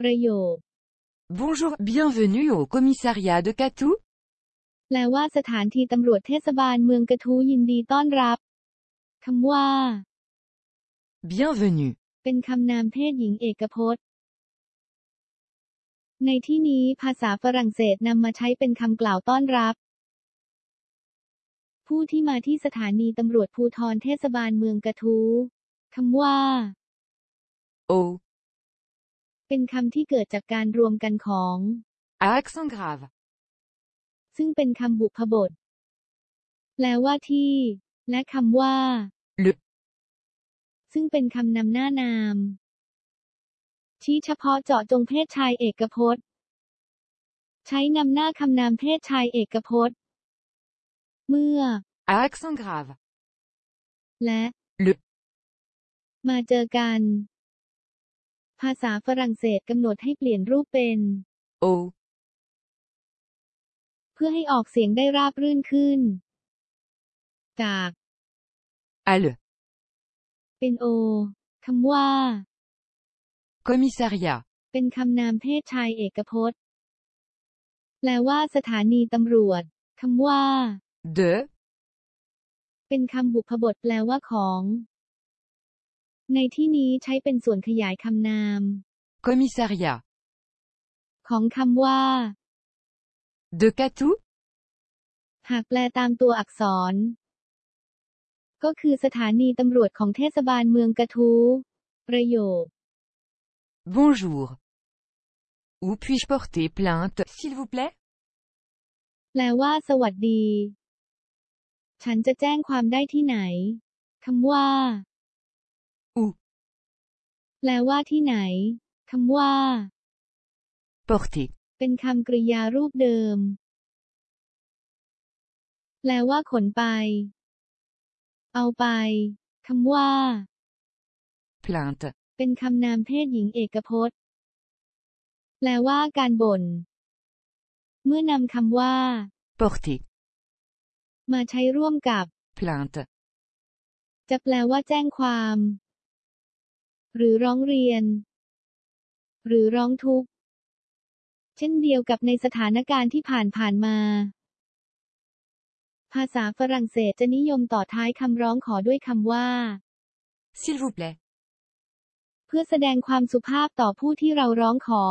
ประโยค Bonjour, bienvenue au commissariat de Catou. แปลว่าสถานที่ตำรวจเทศบาลเมืองกระทู้ยินดีต้อนรับ คำว่า Bienvenue. เป็นคำนามเพศหญิงเอกพจน์ ในที่นี้ภาษาฝรั่งเศสนำมาใช้เป็นคำกล่าวต้อนรับ ผู้ที่มาที่สถานีตำรวจภูธรเทศบาลเมืองกระทู้คำว่า Au. เป็นคำที่เกิดจากการรวมกันของ À accent grave. ซึ่งเป็นคำบุพบท แปลว่าที่ และคำว่า Le. ซึ่งเป็นคำนำหน้านาม ชี้เฉพาะเจาะจงเพศชายเอกพจน์ ใช้นำหน้าคำนามเพศชายเอกพจน์ เมื่อ À accent grave. และ Le. มาเจอกัน ภาษาฝรั่งเศสกำหนดให้เปลี่ยนรูปเป็น Au. เพื่อให้ออกเสียงได้ราบรื่นขึ้น จาก À le. เป็นโอคำว่า Commissariat. เป็นคำนามเพศชายเอกพจน์ แปลว่าสถานีตำรวจคำว่า De. เป็นคำบุพบทแปลว่าของ ในที่นี้ใช้เป็นส่วนขยายคำนาม Commissariat. ของคำว่า De Catou. หากแปลตามตัวอักษร ก็คือสถานีตำรวจของเทศบาลเมืองกระทู้ประโยค Bonjour. Où puis-je porter plainte, s'il vous plaît แปลว่า สวัสดี ฉันจะแจ้งความได้ที่ไหนคำว่า Où แปลว่าที่ไหน คำว่า Porter. เป็นคำกริยารูปเดิม แปลว่าขนไป เอาไป คำว่า Plainte. เป็นคำนามเพศหญิงเอกพจน์ แปลว่าการบ่น เมื่อนำคำว่า Porter. มาใช้ร่วมกับ Plainte. จะแปลว่าแจ้งความ หรือร้องเรียน หรือร้องทุกข์ เช่นเดียวกับในสถานการณ์ที่ผ่านผ่านมา ภาษาฝรั่งเศสจะนิยมต่อท้ายคำร้องขอด้วยคำว่า S'il vous plaît. เพื่อแสดงความสุภาพต่อผู้ที่เราร้องขอ